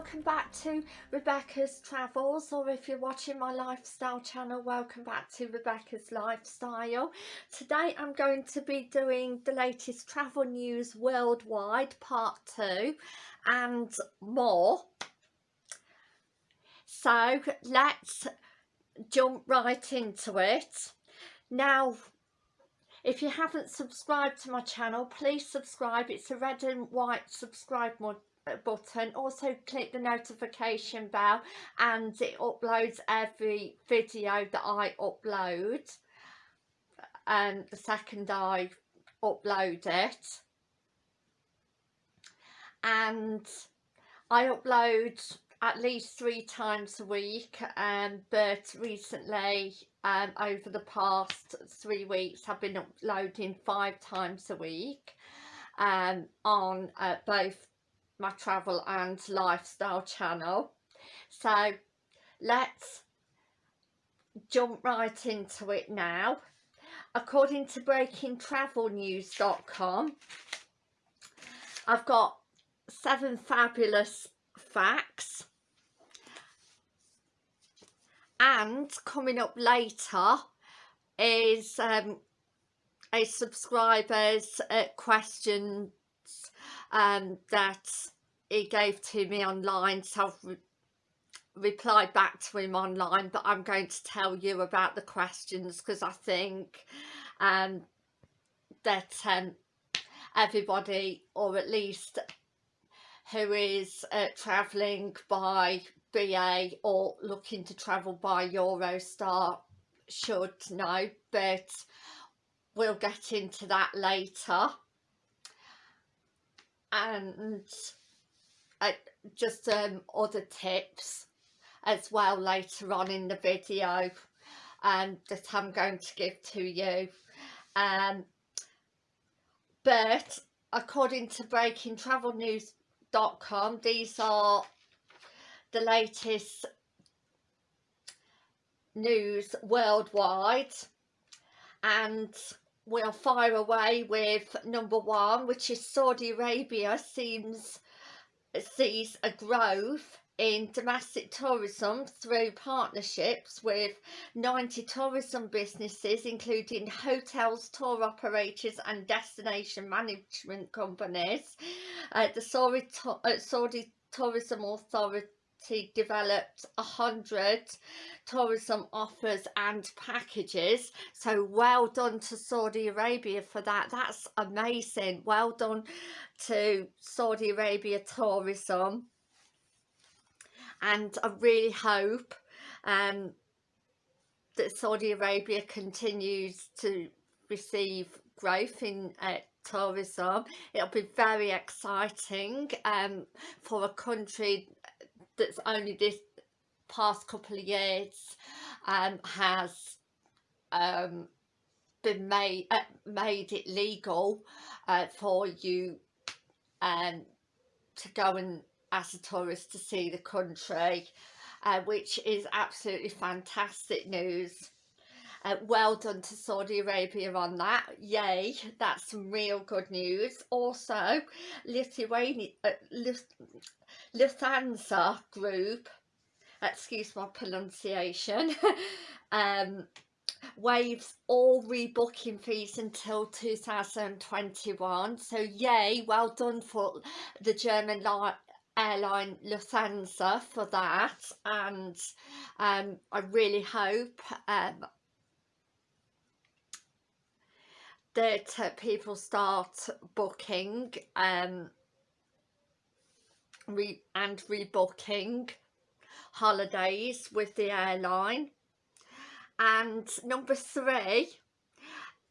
welcome back to Rebecca's Travels or if you're watching my lifestyle channel welcome back to Rebecca's Lifestyle. Today I'm going to be doing the latest travel news worldwide part 2 and more. So let's jump right into it. Now if you haven't subscribed to my channel please subscribe it's a red and white subscribe button. Also click the notification bell and it uploads every video that I upload. And the second I upload it. And I upload at least three times a week um, but recently um, over the past three weeks I've been uploading five times a week um, on uh, both my travel and lifestyle channel. So let's jump right into it now. According to breakingtravelnews.com I've got seven fabulous facts. And coming up later is um, a subscriber's uh, questions um, that he gave to me online so I've re replied back to him online but I'm going to tell you about the questions because I think um, that um, everybody or at least who is uh, travelling by BA or looking to travel by Eurostar should know but we'll get into that later and uh, just um, other tips as well later on in the video um, that I'm going to give to you. Um, but according to breakingtravelnews.com these are the latest news worldwide. And we'll fire away with number one which is Saudi Arabia seems sees a growth in domestic tourism through partnerships with 90 tourism businesses including hotels, tour operators and destination management companies. Uh, the Saudi, uh, Saudi Tourism Authority developed a hundred tourism offers and packages. So well done to Saudi Arabia for that. That's amazing. Well done to Saudi Arabia tourism. And I really hope um, that Saudi Arabia continues to receive growth in uh, tourism. It'll be very exciting um, for a country that's only this past couple of years um, has um, been made uh, made it legal uh, for you um, to go and as a tourist to see the country uh, which is absolutely fantastic news uh, well done to Saudi Arabia on that. Yay that's some real good news. Also Lithuania uh, Lufthansa Group, excuse my pronunciation, um, all rebooking fees until 2021. So yay, well done for the German airline Lufthansa for that. And um, I really hope um, that people start booking um, re and rebooking holidays with the airline. And number three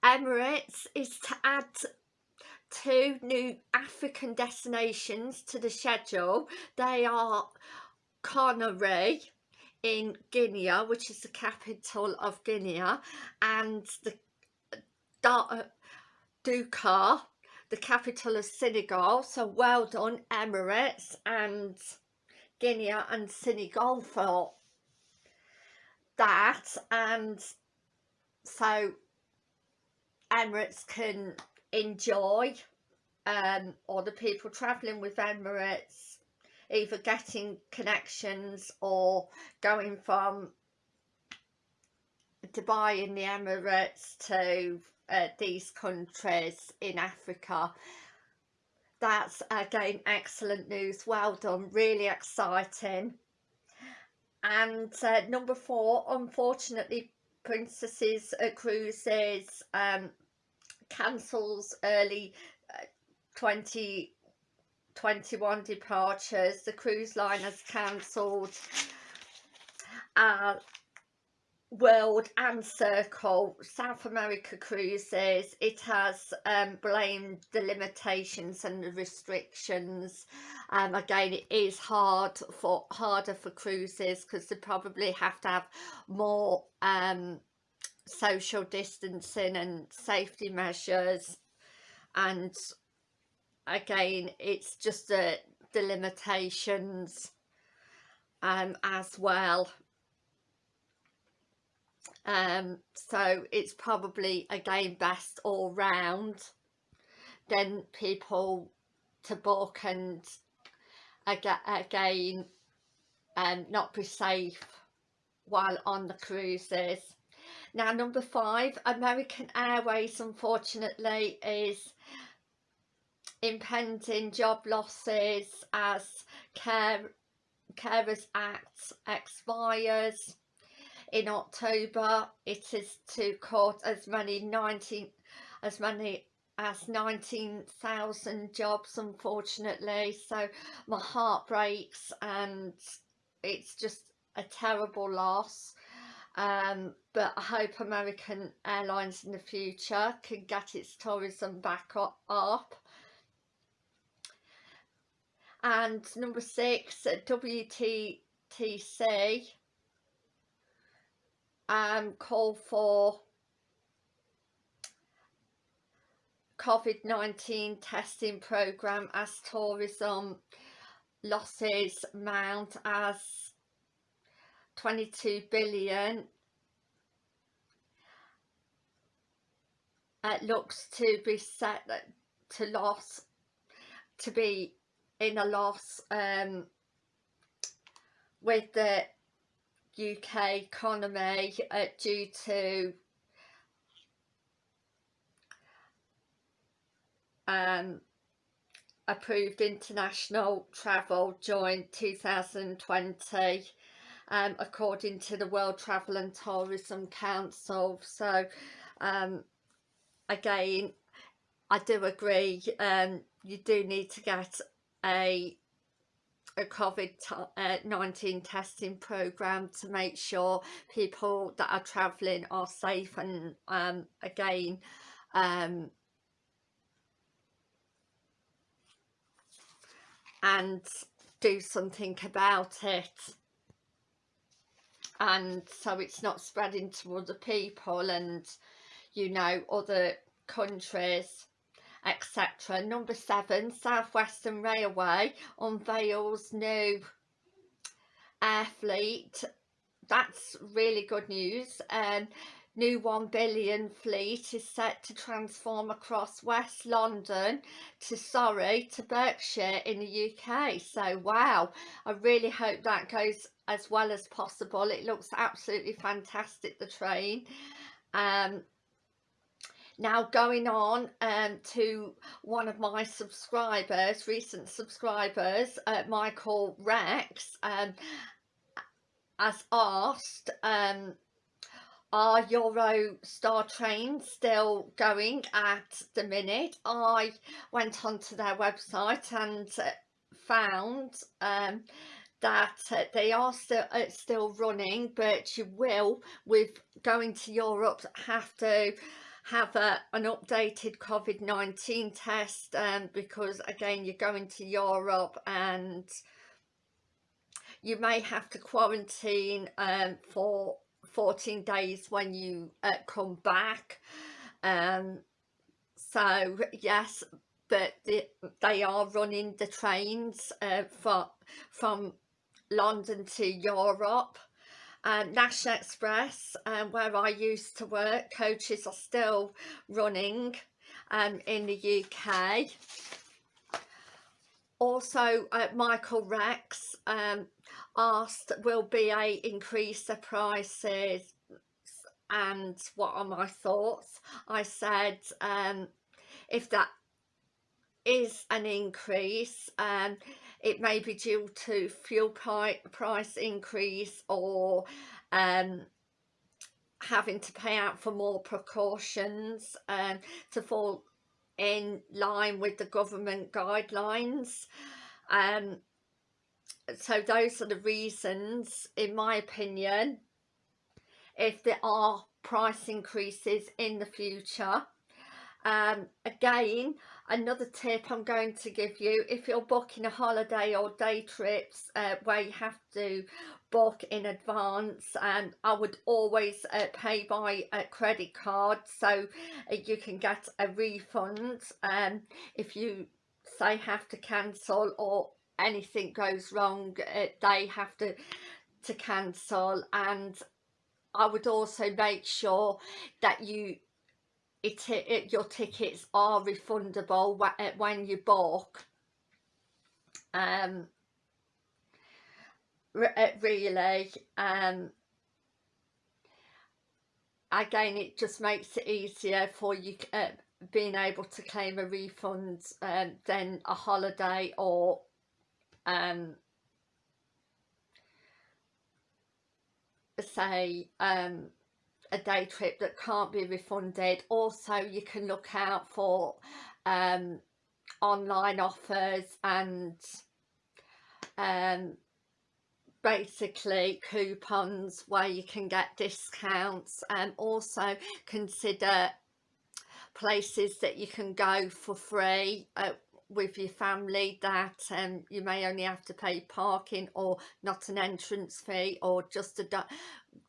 Emirates is to add two new African destinations to the schedule. They are Conakry in Guinea which is the capital of Guinea and the Dakar the capital of Senegal. So well done Emirates and Guinea and Senegal for that. And so Emirates can enjoy um, or the people travelling with Emirates either getting connections or going from Dubai in the Emirates to uh, these countries in Africa. That's again excellent news. Well done. Really exciting. And uh, number four unfortunately princesses uh, cruises um cancels early uh, 2021 departures. The cruise line has cancelled. Uh, World and Circle South America cruises it has um, blamed the limitations and the restrictions. Um, again it is hard for harder for cruises because they probably have to have more um, social distancing and safety measures. And again it's just the, the limitations um, as well um, so it's probably again best all round. Then people to book and again um, not be safe while on the cruises. Now number five American Airways unfortunately is impending job losses as care carers act expires in October. It is to cut as many 19 as many as 19,000 jobs unfortunately. So my heart breaks and it's just a terrible loss. Um, but I hope American Airlines in the future can get its tourism back up. And number six WTTC um, call for COVID-19 testing programme as tourism losses mount as 22 billion. It looks to be set to loss to be in a loss um, with the UK economy uh, due to um, approved international travel during 2020 um, according to the World Travel and Tourism Council. So um, again I do agree um, you do need to get a a COVID-19 uh, testing program to make sure people that are travelling are safe and um, again um, and do something about it. And so it's not spreading to other people and you know other countries etc. Number seven, Southwestern Railway unveils new air fleet. That's really good news. And um, new 1 billion fleet is set to transform across West London to Surrey to Berkshire in the UK. So wow, I really hope that goes as well as possible. It looks absolutely fantastic, the train. Um, now going on um, to one of my subscribers recent subscribers uh, Michael Rex um, has asked um, are Eurostar trains still going at the minute? I went onto their website and uh, found um, that uh, they are still uh, still running but you will with going to Europe have to have a, an updated COVID-19 test um, because again you're going to Europe and you may have to quarantine um, for 14 days when you uh, come back. Um, so yes but the, they are running the trains uh, for, from London to Europe um, National Express um, where I used to work coaches are still running um, in the UK also uh, Michael Rex um, asked will BA increase the prices? And what are my thoughts? I said um, if that is an increase um, it may be due to fuel price increase or um, having to pay out for more precautions um, to fall in line with the government guidelines. Um, so those are the reasons in my opinion if there are price increases in the future. Um, again another tip I'm going to give you if you're booking a holiday or day trips uh, where you have to book in advance and I would always uh, pay by a credit card so uh, you can get a refund um, if you say have to cancel or anything goes wrong uh, they have to to cancel. And I would also make sure that you it, it your tickets are refundable uh, when you book um uh, really um again it just makes it easier for you uh, being able to claim a refund um, than a holiday or um say um a day trip that can't be refunded. Also you can look out for um, online offers and um, basically coupons where you can get discounts. And also consider places that you can go for free uh, with your family that um, you may only have to pay parking or not an entrance fee or just a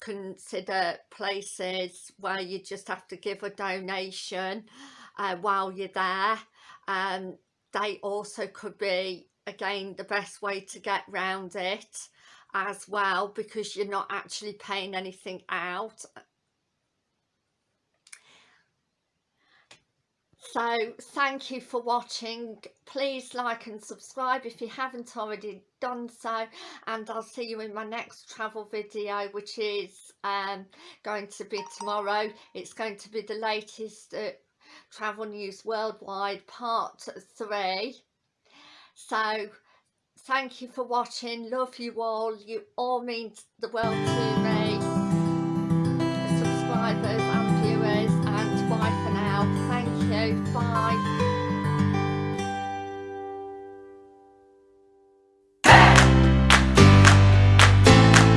consider places where you just have to give a donation uh, while you're there. Um, they also could be again the best way to get round it as well because you're not actually paying anything out so thank you for watching. Please like and subscribe if you haven't already done so and I'll see you in my next travel video which is um, going to be tomorrow. It's going to be the latest uh, travel news worldwide part three. So thank you for watching. Love you all. You all mean the world to me. Subscribers Five.